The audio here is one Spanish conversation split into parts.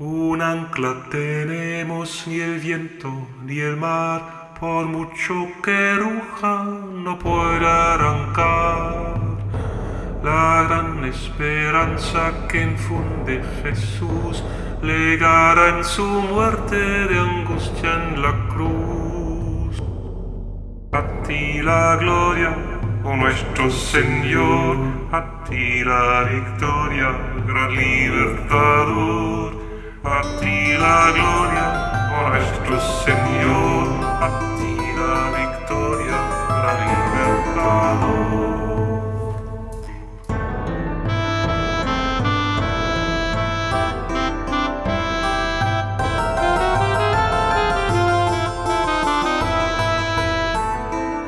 Un ancla tenemos, ni el viento ni el mar, por mucho que ruja, no puede arrancar. La gran esperanza que infunde Jesús legará en su muerte de angustia en la cruz. A ti la gloria, oh nuestro Señor, a ti la victoria, gran libertador. A ti la gloria, oh nuestro Señor, a ti la victoria, gran libertador.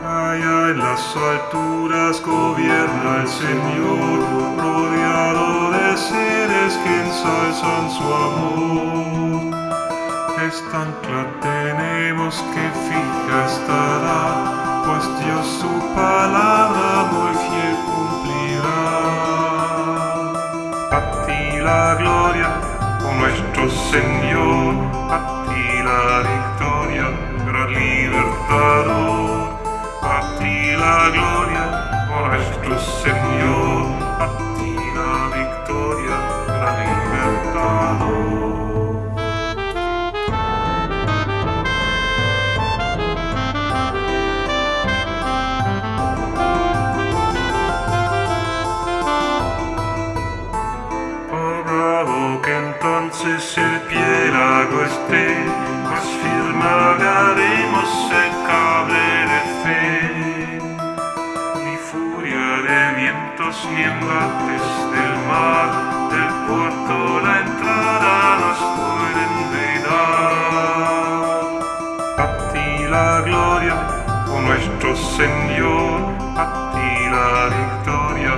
Allá en las alturas gobierna el Señor, rodeado de seres que ensalzan su amor. Esta ancla tenemos que fija estará, pues Dios su palabra muy fiel cumplirá. A ti la gloria, oh nuestro Señor, a ti la victoria, gran libertador. entonces el piélago esté, más firme haremos el cable de fe. Ni furia de vientos ni embates del mar, del puerto la entrada nos pueden dar. A ti la gloria, oh nuestro Señor, a ti la victoria,